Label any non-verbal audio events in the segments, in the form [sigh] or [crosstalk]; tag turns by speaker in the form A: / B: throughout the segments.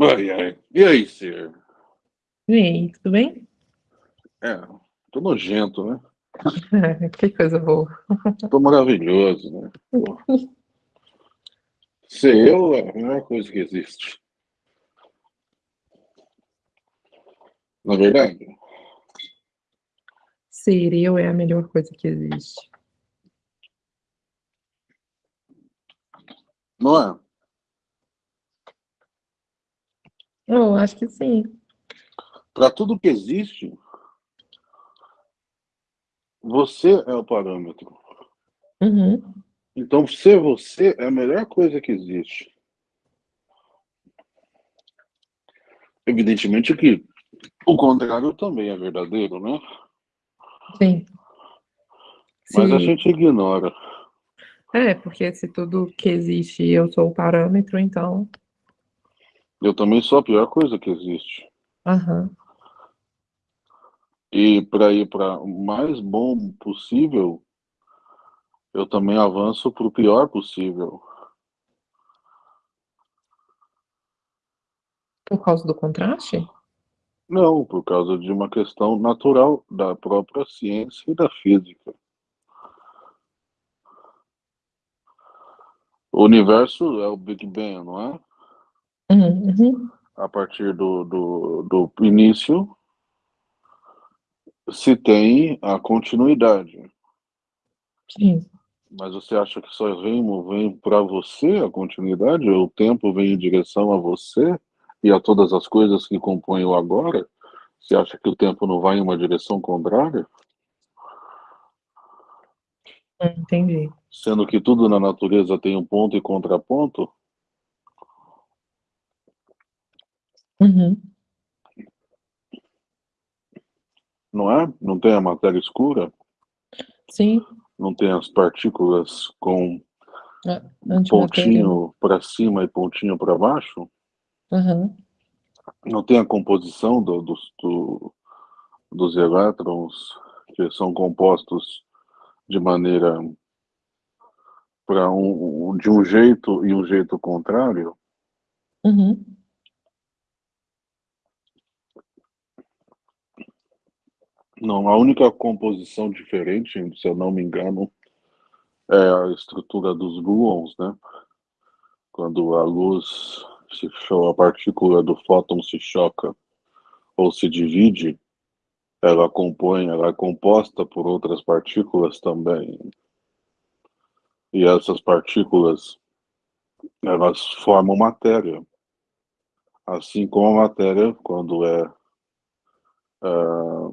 A: Ai, ai. E aí, Ser?
B: E aí, tudo bem?
A: É, tô nojento, né? [laughs]
B: que coisa boa.
A: Tô maravilhoso, né? Pô. Ser eu é a melhor coisa que existe. Na verdade,
B: Ser eu é a melhor coisa que existe.
A: não é?
B: Eu acho que sim.
A: Para tudo que existe, você é o parâmetro.
B: Uhum.
A: Então, ser você é a melhor coisa que existe. Evidentemente que o contrário também é verdadeiro, né?
B: Sim.
A: Mas a
B: Se-
A: gente ignora.
B: É, porque se tudo que existe eu sou o parâmetro, então.
A: Eu também sou a pior coisa que existe.
B: Aham.
A: E para ir para o mais bom possível, eu também avanço para o pior possível.
B: Por causa do contraste?
A: Não, por causa de uma questão natural da própria ciência e da física. O universo é o Big Bang, não é?
B: Uhum.
A: A partir do, do, do início, se tem a continuidade.
B: Sim.
A: Mas você acha que só vem, vem para você a continuidade? O tempo vem em direção a você e a todas as coisas que compõem o agora? Você acha que o tempo não vai em uma direção contrária?
B: Entendi.
A: Sendo que tudo na natureza tem um ponto e contraponto?
B: Uhum.
A: Não é? Não tem a matéria escura?
B: Sim.
A: Não tem as partículas com
B: antimatéria.
A: pontinho para cima e pontinho para baixo?
B: Aham.
A: Não tem a composição do- dos, do- dos elétrons que são compostos de maneira para um- de um jeito e um jeito contrário?
B: Uhum.
A: Não, a única composição diferente, se eu não me engano, é a estrutura dos gluons, né? Quando a luz se a partícula do fóton se choca ou se divide, ela compõe, ela é composta por outras partículas também. E essas partículas, elas formam matéria. Assim como a matéria, quando é ah,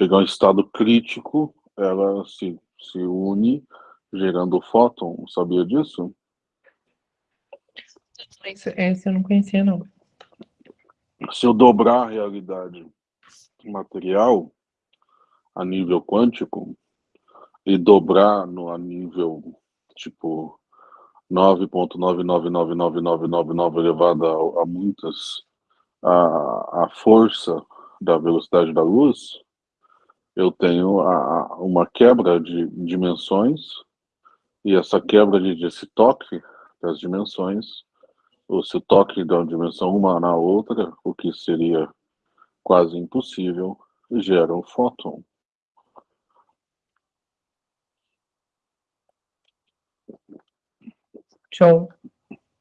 A: chega a um estado crítico, ela se, se une gerando o fóton. Sabia disso?
B: Esse, esse eu não conhecia, não.
A: Se eu dobrar a realidade material a nível quântico e dobrar no a nível tipo 9.999999 elevado a, a muitas a, a força da velocidade da luz, eu tenho a, uma quebra de dimensões e essa quebra de, desse toque das dimensões, ou se o toque da dimensão uma na outra, o que seria quase impossível, gera um fóton.
B: Show.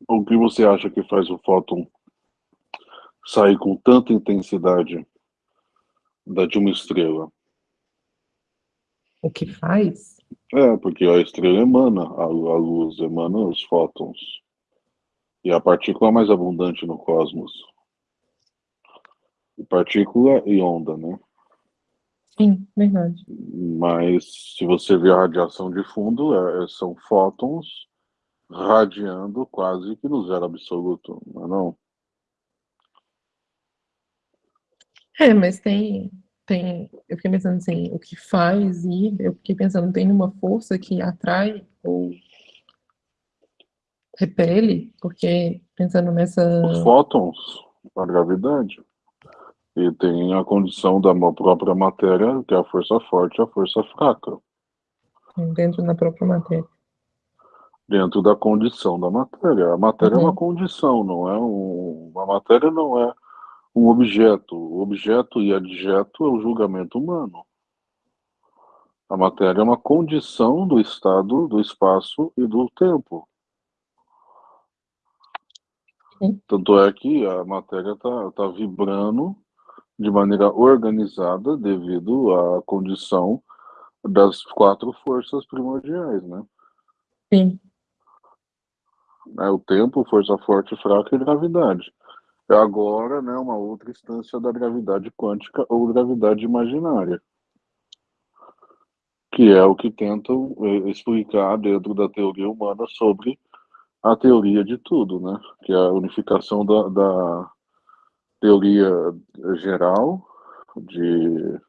A: O que você acha que faz o fóton sair com tanta intensidade da de uma estrela?
B: O que faz?
A: É, porque a estrela emana, a, luz emana os fótons. E a partícula mais abundante no cosmos. Partícula e onda, né?
B: Sim, verdade.
A: Mas se você ver a radiação de fundo, é- são fótons radiando quase que no zero absoluto, não é não?
B: É, mas tem, tem, eu fiquei pensando assim, o que faz ir, eu fiquei pensando, tem uma força que atrai ou repele, porque pensando nessa,
A: Os fótons, a gravidade. E tem a condição da própria matéria, que é a força forte e a força fraca.
B: dentro da própria matéria.
A: dentro da condição da matéria. A matéria uhum. é uma uhum. condição, não é um, a matéria não é um objeto. O objeto e adjeto é o julgamento humano. A matéria é uma condição do estado, do espaço e do tempo. Sim. Tanto é que a matéria está tá vibrando de maneira organizada devido à condição das quatro forças primordiais, né?
B: Sim.
A: É o tempo, força forte, fraca e gravidade. Agora, né, uma outra instância da gravidade quântica ou gravidade imaginária, que é o que tentam eh, explicar dentro da teoria humana sobre a teoria de tudo, né? Que é a unificação da, da teoria geral de,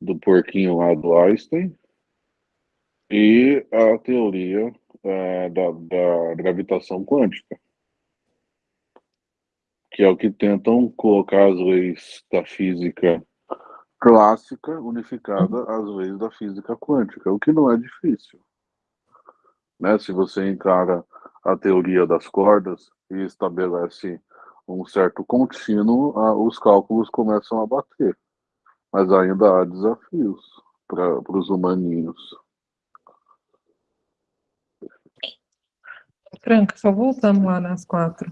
A: do porquinho lá do Einstein e a teoria é, da, da gravitação quântica, que é o que tentam colocar as leis da física clássica unificada às leis da física quântica, o que não é difícil. Né? Se você encara a teoria das cordas e estabelece um certo contínuo, os cálculos começam a bater. Mas ainda há desafios para os humaninhos.
B: Franca, só voltando lá nas quatro.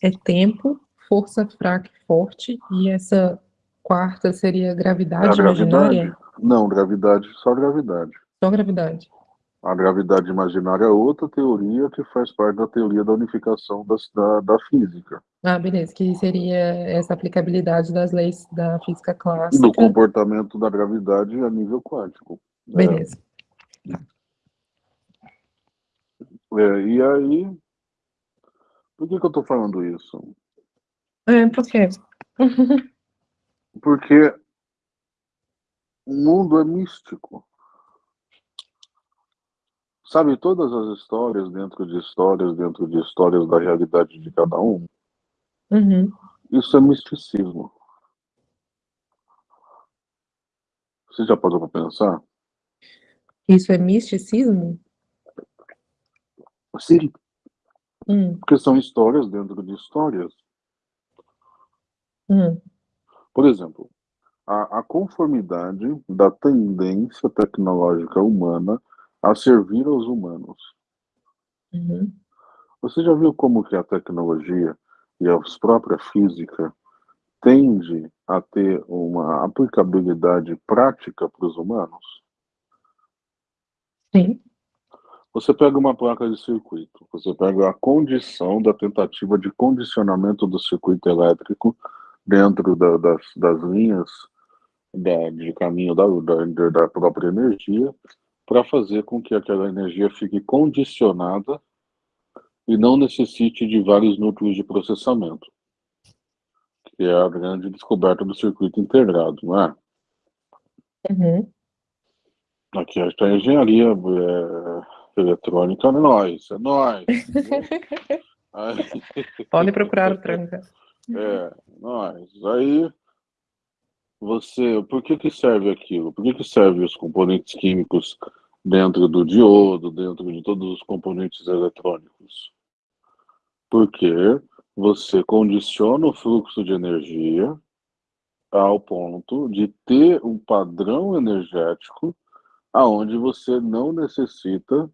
B: É tempo, força fraca e forte, e essa quarta seria gravidade, gravidade imaginária?
A: Não, gravidade, só gravidade.
B: Só gravidade.
A: A gravidade imaginária é outra teoria que faz parte da teoria da unificação das, da, da física.
B: Ah, beleza, que seria essa aplicabilidade das leis da física clássica.
A: Do comportamento da gravidade a nível quântico.
B: Beleza.
A: É. É, e aí, por que, que eu estou falando isso?
B: É, por quê? [laughs]
A: Porque o mundo é místico. Sabe, todas as histórias dentro de histórias, dentro de histórias da realidade de cada um,
B: uhum.
A: isso é misticismo. Você já parou para pensar?
B: Isso é misticismo?
A: Sim.
B: Hum.
A: Porque são histórias dentro de histórias.
B: Hum.
A: Por exemplo, a, a conformidade da tendência tecnológica humana a servir aos humanos.
B: Uhum.
A: Você já viu como que a tecnologia e a própria física tende a ter uma aplicabilidade prática para os humanos?
B: Sim.
A: Você pega uma placa de circuito, você pega a condição da tentativa de condicionamento do circuito elétrico dentro da, das, das linhas da, de caminho da, da, da própria energia, para fazer com que aquela energia fique condicionada e não necessite de vários núcleos de processamento, que é a grande descoberta do circuito integrado, não é?
B: Uhum.
A: Aqui a engenharia é, eletrônica é nós, é nós. [laughs]
B: Pode procurar o tranca.
A: É, nós. Aí você, por que que serve aquilo? Por que que servem os componentes químicos dentro do diodo, dentro de todos os componentes eletrônicos? Porque você condiciona o fluxo de energia ao ponto de ter um padrão energético aonde você não necessita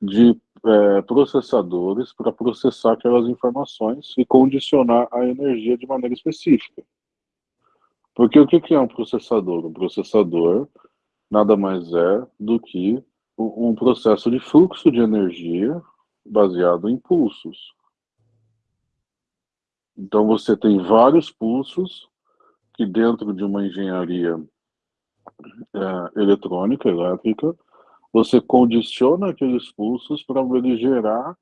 A: de é, processadores para processar aquelas informações e condicionar a energia de maneira específica. Porque o que é um processador? Um processador nada mais é do que um processo de fluxo de energia baseado em pulsos. Então você tem vários pulsos que dentro de uma engenharia é, eletrônica, elétrica, você condiciona aqueles pulsos para ele gerar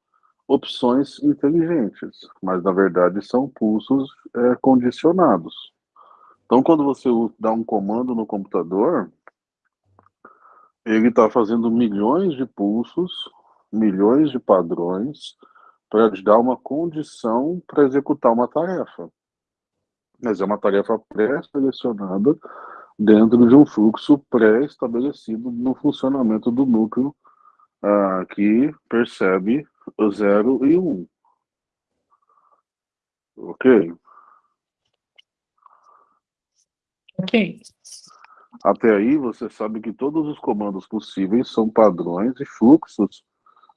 A: opções inteligentes, mas na verdade são pulsos é, condicionados. Então, quando você dá um comando no computador, ele está fazendo milhões de pulsos, milhões de padrões, para te dar uma condição para executar uma tarefa. Mas é uma tarefa pré-selecionada dentro de um fluxo pré-estabelecido no funcionamento do núcleo ah, que percebe o 0 e 1. Um. Ok?
B: Ok.
A: Até aí você sabe que todos os comandos possíveis são padrões e fluxos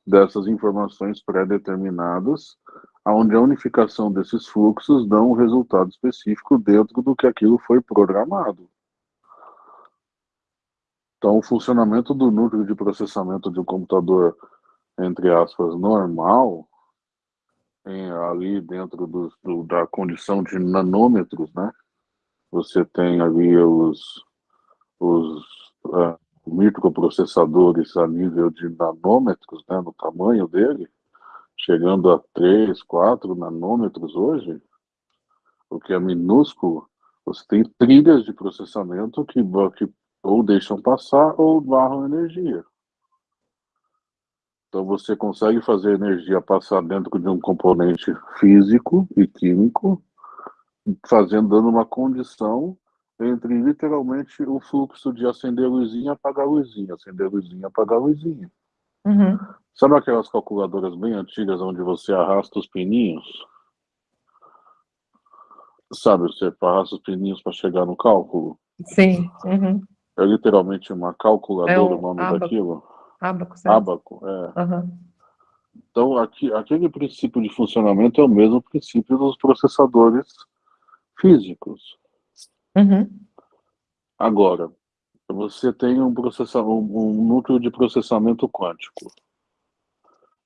A: dessas informações pré-determinadas, onde a unificação desses fluxos dá um resultado específico dentro do que aquilo foi programado. Então, o funcionamento do núcleo de processamento de um computador, entre aspas, normal, em, ali dentro do, do, da condição de nanômetros, né? Você tem ali os, os uh, microprocessadores a nível de nanômetros, né, no tamanho dele, chegando a 3, 4 nanômetros hoje, o que é minúsculo, você tem trilhas de processamento que, que ou deixam passar ou barram energia. Então você consegue fazer energia passar dentro de um componente físico e químico, fazendo dando uma condição entre literalmente o fluxo de acender luzinha, apagar luzinha, acender luzinha, apagar luzinha.
B: Uhum.
A: Sabe aquelas calculadoras bem antigas onde você arrasta os pininhos? Sabe, você arrasta os pininhos para chegar no cálculo?
B: Sim. Uhum.
A: É literalmente uma calculadora
B: É
A: o
B: o
A: nome
B: ábaco.
A: daquilo?
B: Abaco, certo?
A: Abaco, é.
B: Uhum.
A: Então, aqui, aquele princípio de funcionamento é o mesmo princípio dos processadores físicos.
B: Uhum.
A: Agora, você tem um, processa, um, um núcleo de processamento quântico,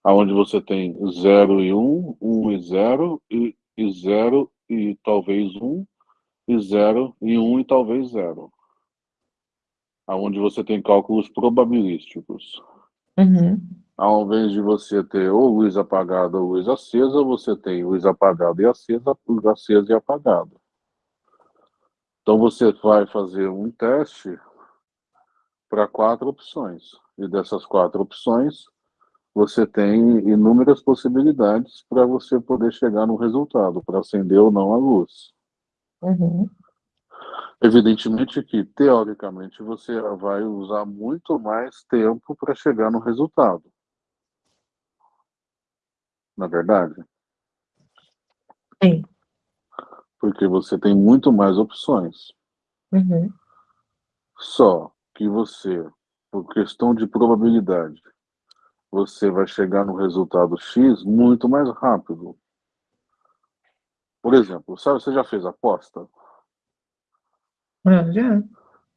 A: onde você tem 0 e 1, um, 1 um e 0, e, e 0 e talvez 1, um, e 0 e 1 um, e talvez 0. Onde você tem cálculos probabilísticos.
B: Uhum.
A: Ao invés de você ter ou luz apagada ou luz acesa, você tem luz apagada e acesa, luz acesa e apagada. Então você vai fazer um teste para quatro opções. E dessas quatro opções, você tem inúmeras possibilidades para você poder chegar no resultado, para acender ou não a luz.
B: Uhum.
A: Evidentemente que, teoricamente, você vai usar muito mais tempo para chegar no resultado. Na verdade?
B: Sim.
A: Porque você tem muito mais opções.
B: Uhum.
A: Só que você, por questão de probabilidade, você vai chegar no resultado X muito mais rápido. Por exemplo, sabe, você já fez aposta?
B: Ah, já.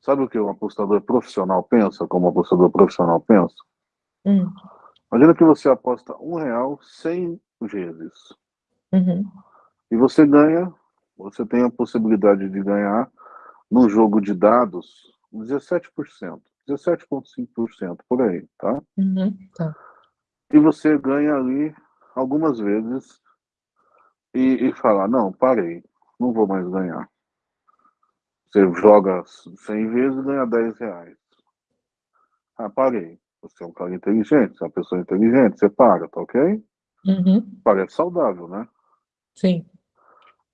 A: Sabe o que um apostador profissional pensa, como um apostador profissional pensa?
B: Hum.
A: Imagina que você aposta um real 100 vezes.
B: Uhum.
A: E você ganha, você tem a possibilidade de ganhar num jogo de dados 17%, 17,5% por aí, tá?
B: Uhum. Tá.
A: E você ganha ali algumas vezes e, e fala, não, parei, não vou mais ganhar. Você joga 100 vezes e ganha 10 reais. Ah, parei. Você é um cara inteligente, você é uma pessoa inteligente, você para, tá ok?
B: Uhum.
A: Parece saudável, né?
B: Sim.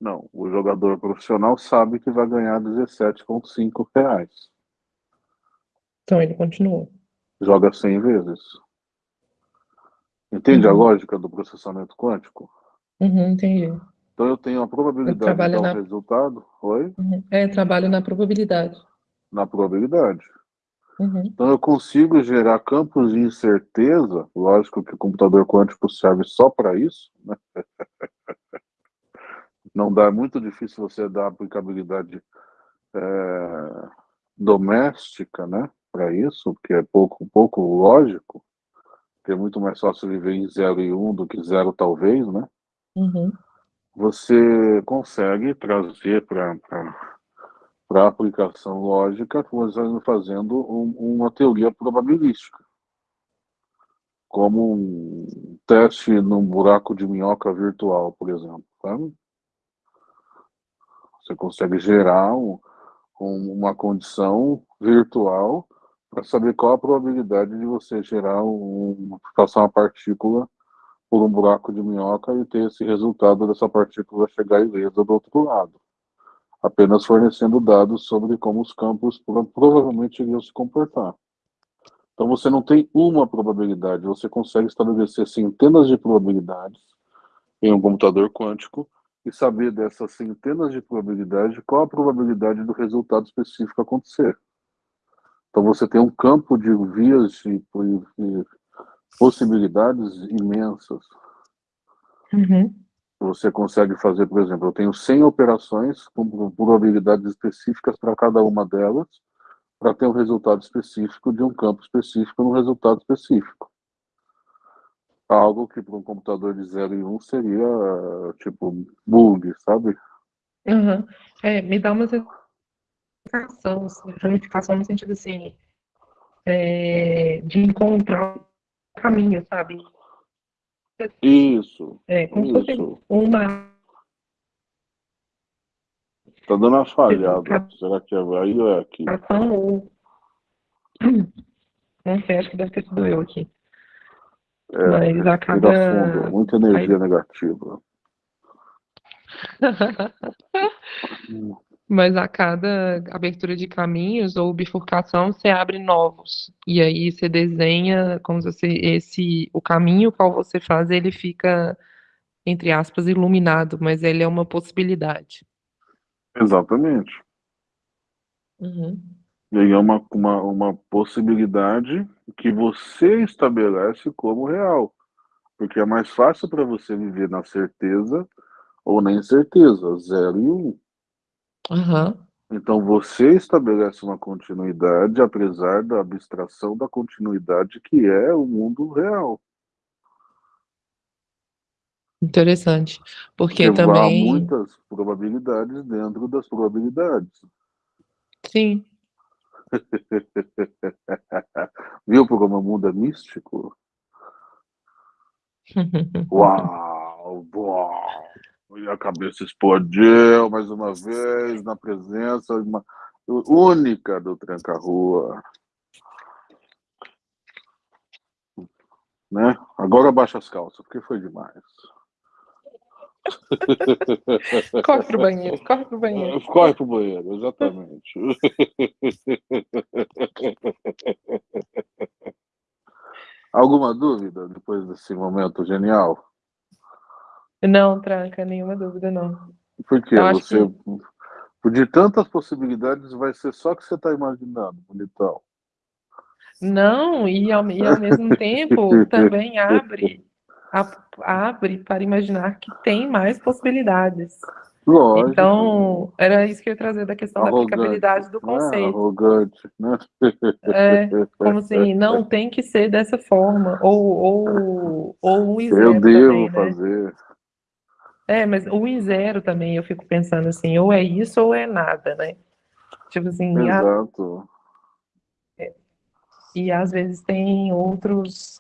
A: Não, o jogador profissional sabe que vai ganhar 17,5 reais.
B: Então ele continua.
A: Joga 100 vezes. Entende a
B: Uhum.
A: lógica do processamento quântico?
B: Uhum, entendi.
A: Então eu tenho a probabilidade de dar um
B: na-
A: resultado, oi?
B: Uhum. É, trabalho na probabilidade.
A: Na probabilidade.
B: Uhum.
A: Então eu consigo gerar campos de incerteza, lógico que o computador quântico serve só para isso, né? [laughs] Não dá, é muito difícil você dar aplicabilidade é, doméstica, né, para isso, porque é pouco, pouco lógico, que é muito mais fácil viver em 0 e 1 um do que 0 talvez, né?
B: Uhum.
A: Você consegue trazer para a aplicação lógica, fazendo um, uma teoria probabilística. Como um teste num buraco de minhoca virtual, por exemplo. Sabe? Você consegue gerar um, um, uma condição virtual para saber qual a probabilidade de você gerar um, passar uma partícula por um buraco de minhoca e ter esse resultado dessa partícula chegar ilesa do outro lado apenas fornecendo dados sobre como os campos provavelmente iriam se comportar. Então você não tem uma probabilidade, você consegue estabelecer centenas de probabilidades em um computador quântico e saber dessas centenas de probabilidades qual a probabilidade do resultado específico acontecer. Então você tem um campo de vias de, de possibilidades imensas.
B: Uhum.
A: Você consegue fazer, por exemplo, eu tenho 100 operações com probabilidades específicas para cada uma delas, para ter um resultado específico de um campo específico no resultado específico. Algo que para um computador de 0 e 1 um seria tipo bug, sabe?
B: Uhum. É, me dá uma planificação, assim, planificação no sentido assim, é, de encontrar caminho, sabe?
A: Isso.
B: É, como isso. se fosse uma.
A: Tá dando uma falhada. Será que é aí ou é aqui? [clears throat]
B: Não sei, acho que deve ter sido eu aqui.
A: É, Mas a cada... fundo, muita energia aí... negativa. [laughs]
B: Mas a cada abertura de caminhos ou bifurcação, você abre novos. E aí você desenha como se você, esse o caminho qual você faz, ele fica entre aspas iluminado, mas ele é uma possibilidade.
A: Exatamente.
B: Uhum.
A: E aí é uma, uma, uma possibilidade que você estabelece como real. Porque é mais fácil para você viver na certeza ou na incerteza, zero e um. Então você estabelece uma continuidade, apesar da abstração da continuidade que é o mundo real.
B: Interessante. Porque,
A: Porque
B: também.
A: Há muitas probabilidades dentro das probabilidades.
B: Sim. [laughs]
A: Viu como o mundo é místico? [laughs] Uau! Uau! E a cabeça explodiu mais uma vez na presença uma, única do Tranca-Rua. Né? Agora baixa as calças, porque foi demais. [laughs]
B: corre pro banheiro, corre pro banheiro.
A: Corre pro banheiro, exatamente. [laughs] Alguma dúvida depois desse momento genial?
B: Não, tranca, nenhuma dúvida, não.
A: Porque você, que... de tantas possibilidades, vai ser só que você está imaginando, bonitão.
B: Não, e ao, e ao mesmo [laughs] tempo também abre, a, abre para imaginar que tem mais possibilidades.
A: Lógico.
B: Então, era isso que eu ia trazer da questão arrogante, da aplicabilidade do né? conceito.
A: Né? Arrogante, né?
B: É, como assim, [laughs] não tem que ser dessa forma, ou, ou, ou um exemplo
A: Eu devo
B: também, né?
A: fazer.
B: É, mas o em zero também, eu fico pensando assim, ou é isso ou é nada, né? Tipo assim,
A: Exato.
B: A... É, e às vezes tem outros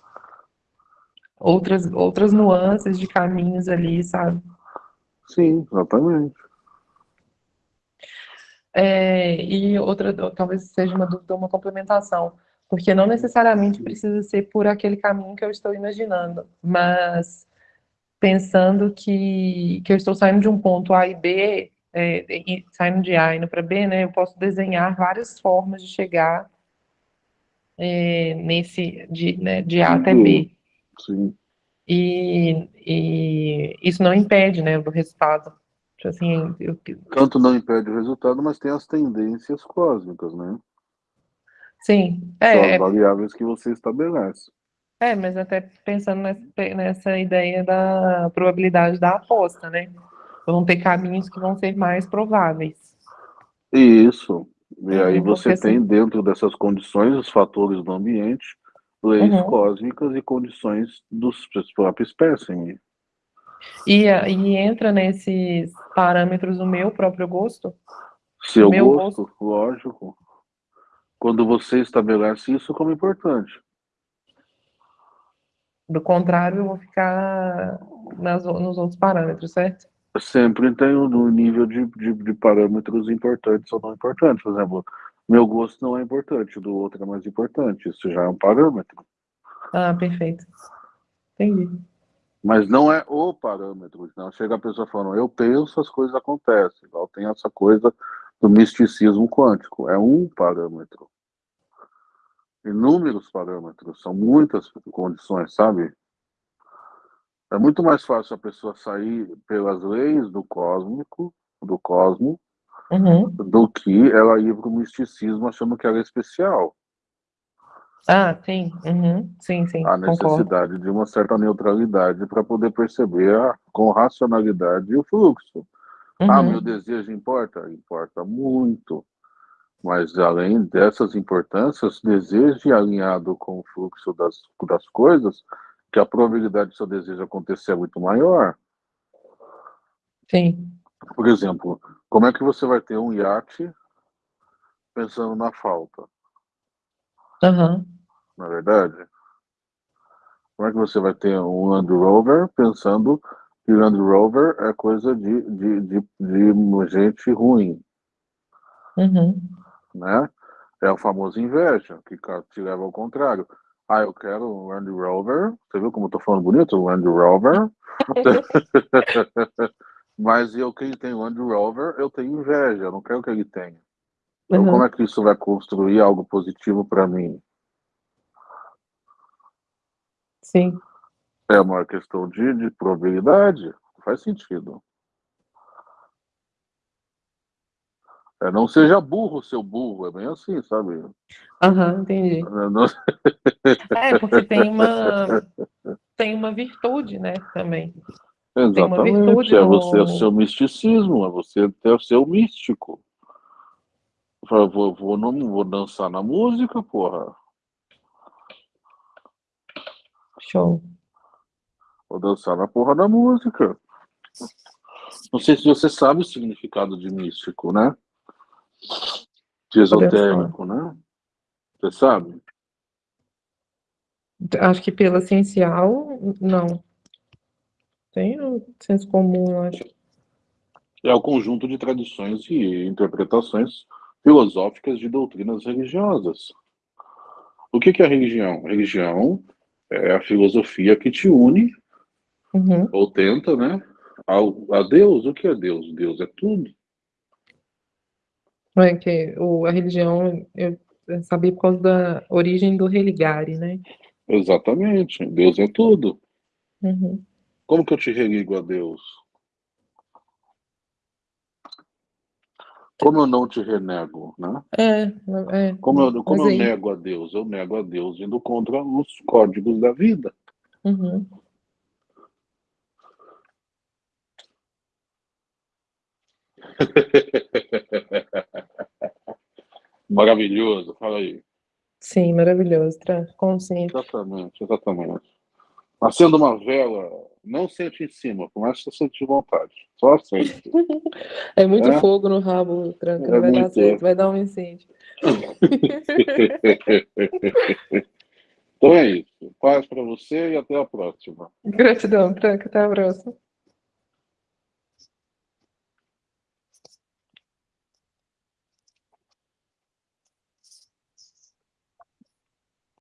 B: outras outras nuances de caminhos ali, sabe?
A: Sim, exatamente.
B: É, e outra, talvez seja uma dúvida, uma complementação, porque não necessariamente precisa ser por aquele caminho que eu estou imaginando, mas pensando que, que eu estou saindo de um ponto A e B, é, e, saindo de A e indo para B, né, eu posso desenhar várias formas de chegar é, nesse, de, né, de A até B.
A: Sim.
B: E, e, isso não impede, né, do resultado. Tipo assim, eu...
A: Tanto não impede o resultado, mas tem as tendências cósmicas, né?
B: Sim.
A: É, São as
B: é.
A: variáveis que você estabelece.
B: É, mas até pensando nessa, nessa ideia da probabilidade da aposta, né? Vão ter caminhos que vão ser mais prováveis.
A: Isso. E aí
B: Uhum,
A: você
B: porque
A: tem
B: assim-
A: dentro dessas condições os fatores do ambiente, leis
B: Uhum.
A: cósmicas e condições dos próprios espécimes.
B: E, e entra nesses parâmetros o meu próprio gosto?
A: Seu
B: Meu
A: gosto, lógico. Quando você estabelece isso como importante.
B: Do contrário, eu vou ficar nas, nos outros parâmetros, certo?
A: Sempre tem um nível de, de, de, parâmetros importantes ou não importantes. Por exemplo, meu gosto não é importante, do outro é mais importante. Isso já é um parâmetro.
B: Ah, perfeito. Entendi.
A: Mas não é o parâmetro. Não chega a pessoa falando, eu penso, as coisas acontecem. Igual tem essa coisa do misticismo quântico. É um parâmetro. Inúmeros parâmetros, são muitas condições, sabe? É muito mais fácil a pessoa sair pelas leis do cósmico, do cosmo,
B: Uhum.
A: do que ela ir para o misticismo achando que ela é especial.
B: Ah, sim. Uhum. Sim, sim, concordo.
A: necessidade de uma certa neutralidade para poder perceber a, com racionalidade o fluxo. Ah,
B: Uhum.
A: meu desejo importa? Importa muito. Mas além dessas importâncias, deseje alinhado com o fluxo das, das coisas, que a probabilidade do seu desejo acontecer é muito maior.
B: Sim.
A: Por exemplo, como é que você vai ter um iate pensando na falta?
B: Aham.
A: Na é verdade? Como é que você vai ter um Land Rover pensando que Land Rover é coisa de, de, de, de gente ruim,
B: Uhum.
A: Né? É o famoso inveja, que te leva ao contrário. Ah, eu quero um Land Rover. Você viu como eu tô falando bonito? Um Land Rover. [laughs] Mas eu, quem tem Land Rover, eu tenho inveja, eu não quero que ele tenha. Então,
B: Uhum.
A: como é que isso vai construir algo positivo para mim?
B: Sim.
A: É uma questão de, de probabilidade. Faz sentido. É, não seja burro, seu burro. É bem assim, sabe?
B: Aham, entendi. [laughs]
A: Não-
B: É, porque tem uma tem uma virtude, né, também. Tem uma virtude
A: Exatamente. É você, é o
B: no...
A: seu misticismo. É você ter o seu místico. Vou, vou, não, vou dançar na música, porra.
B: Show.
A: Vou dançar na porra da música. Não sei se você sabe o significado de místico, né? De esotérico, né? Você sabe?
B: Acho que pela essencial, não. Tem o senso comum, acho.
A: É o conjunto de tradições e interpretações filosóficas de doutrinas religiosas. O que que é a religião? Religião é a filosofia que te une,
B: Uhum.
A: ou tenta, né? Ao, a Deus. O que é Deus? Deus é tudo.
B: É que o, a religião, eu eu sabia por causa da origem do religare, né?
A: Exatamente. Deus é tudo.
B: Uhum.
A: Como que eu te religo a Deus? Como eu não te renego, né?
B: É, é.
A: Como eu, como eu nego a Deus? Eu nego a Deus indo contra os códigos da vida.
B: Uhum. [laughs]
A: Maravilhoso, fala aí.
B: Sim, maravilhoso, consciente.
A: Exatamente, exatamente. Acenda uma vela, não sente em cima, que você sente vontade. Só acende. [laughs]
B: É muito
A: É?
B: fogo no rabo, tranca,
A: É
B: vai dar
A: muito.
B: certo, vai dar um incêndio. [laughs]
A: então é isso. Paz para você e até a próxima.
B: Gratidão, tranca, até a próxima.